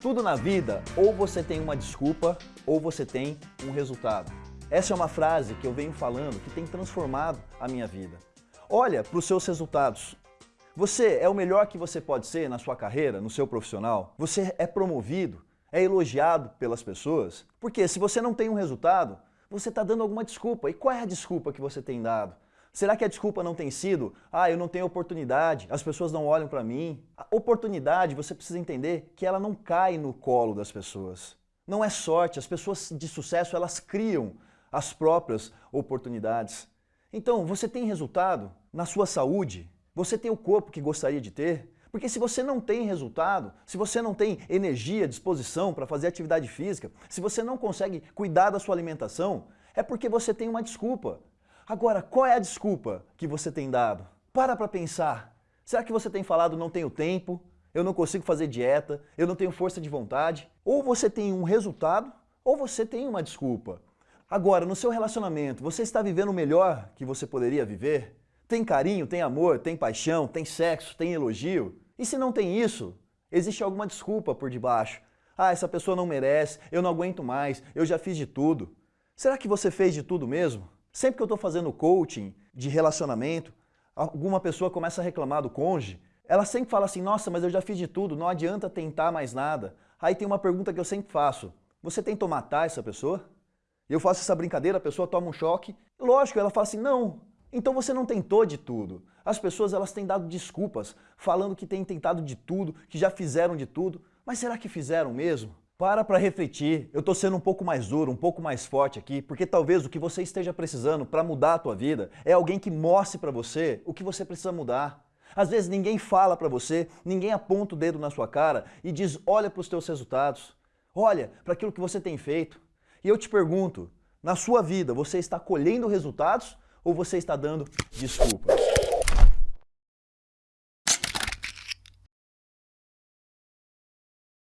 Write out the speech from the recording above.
Tudo na vida, ou você tem uma desculpa, ou você tem um resultado. Essa é uma frase que eu venho falando que tem transformado a minha vida. Olha para os seus resultados. Você é o melhor que você pode ser na sua carreira, no seu profissional? Você é promovido? É elogiado pelas pessoas? Porque se você não tem um resultado, você está dando alguma desculpa. E qual é a desculpa que você tem dado? Será que a desculpa não tem sido, ah, eu não tenho oportunidade, as pessoas não olham para mim? A oportunidade, você precisa entender que ela não cai no colo das pessoas. Não é sorte, as pessoas de sucesso, elas criam as próprias oportunidades. Então, você tem resultado na sua saúde? Você tem o corpo que gostaria de ter? Porque se você não tem resultado, se você não tem energia, disposição para fazer atividade física, se você não consegue cuidar da sua alimentação, é porque você tem uma desculpa. Agora, qual é a desculpa que você tem dado? Para para pensar. Será que você tem falado não tenho tempo, eu não consigo fazer dieta, eu não tenho força de vontade? Ou você tem um resultado, ou você tem uma desculpa. Agora, no seu relacionamento, você está vivendo o melhor que você poderia viver? Tem carinho, tem amor, tem paixão, tem sexo, tem elogio? E se não tem isso, existe alguma desculpa por debaixo. Ah, essa pessoa não merece, eu não aguento mais, eu já fiz de tudo. Será que você fez de tudo mesmo? Sempre que eu estou fazendo coaching de relacionamento, alguma pessoa começa a reclamar do cônjuge, ela sempre fala assim, nossa, mas eu já fiz de tudo, não adianta tentar mais nada. Aí tem uma pergunta que eu sempre faço, você tentou matar essa pessoa? Eu faço essa brincadeira, a pessoa toma um choque. Lógico, ela fala assim, não, então você não tentou de tudo. As pessoas elas têm dado desculpas, falando que têm tentado de tudo, que já fizeram de tudo. Mas será que fizeram mesmo? Para para refletir, eu estou sendo um pouco mais duro, um pouco mais forte aqui, porque talvez o que você esteja precisando para mudar a tua vida é alguém que mostre para você o que você precisa mudar. Às vezes ninguém fala para você, ninguém aponta o dedo na sua cara e diz olha para os teus resultados, olha para aquilo que você tem feito. E eu te pergunto, na sua vida você está colhendo resultados ou você está dando desculpas?